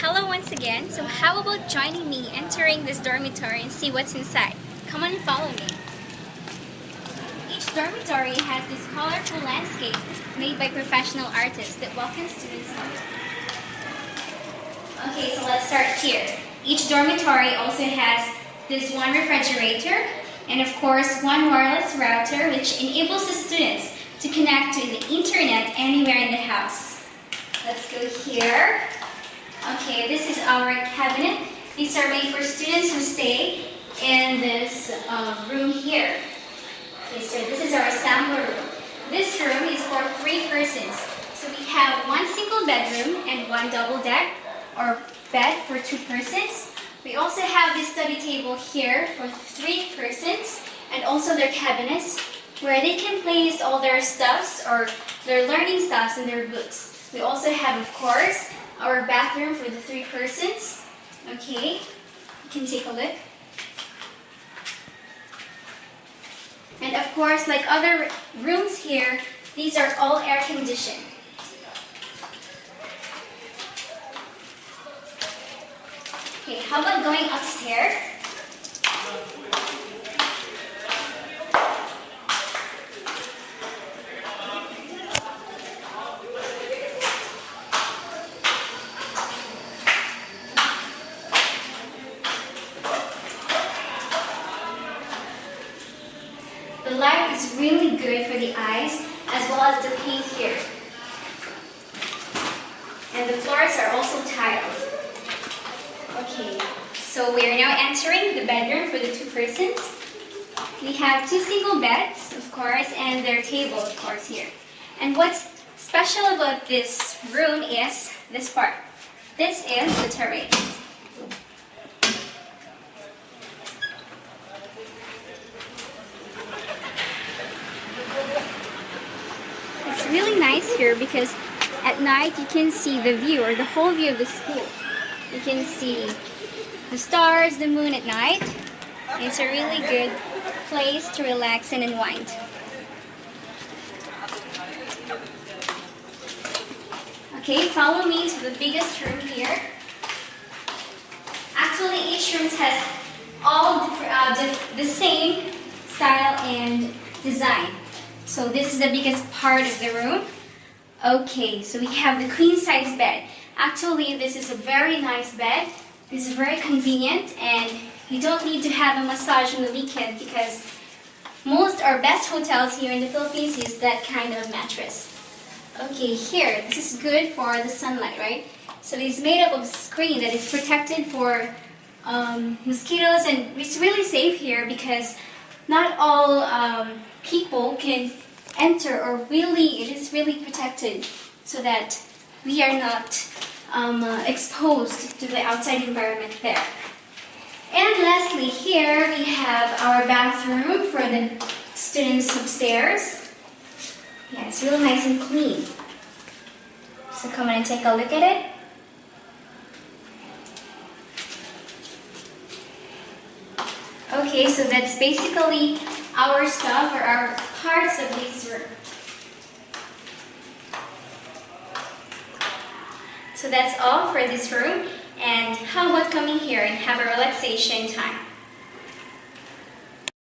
Hello once again. So how about joining me entering this dormitory and see what's inside? Come on and follow me. Each dormitory has this colorful landscape made by professional artists that welcome students home. Okay, so let's start here. Each dormitory also has this one refrigerator and of course one wireless router which enables the students to connect to the internet anywhere in the house. Let's go here. Okay, this is our cabinet. These are made for students who stay in this uh, room here. Okay, so this is our sampler room. This room is for three persons. So we have one single bedroom and one double deck or bed for two persons. We also have this study table here for three persons and also their cabinets where they can place all their stuffs or their learning stuffs and their books. We also have, of course, our bathroom for the three persons. Okay, you can take a look. And of course, like other rooms here, these are all air conditioned. Okay, how about going upstairs? The light is really good for the eyes as well as the paint here. And the floors are also tiled. Okay, so we are now entering the bedroom for the two persons. We have two single beds, of course, and their table, of course, here. And what's special about this room is this part. This is the terrace. Really nice here because at night you can see the view or the whole view of the school. You can see the stars, the moon at night. It's a really good place to relax and unwind. Okay, follow me to the biggest room here. Actually, each room has all uh, the, the same style and design. So this is the biggest part of the room. Okay, so we have the queen size bed. Actually, this is a very nice bed. This is very convenient and you don't need to have a massage on the weekend because most or best hotels here in the Philippines use that kind of mattress. Okay, here, this is good for the sunlight, right? So it's made up of screen that is protected for um, mosquitoes and it's really safe here because not all um, people can enter or really, it is really protected so that we are not um, uh, exposed to the outside environment there. And lastly, here we have our bathroom for the students upstairs. Yeah, it's really nice and clean. So come on and take a look at it. Okay, so that's basically our stuff or our parts of this room. So that's all for this room. And how about coming here and have a relaxation time?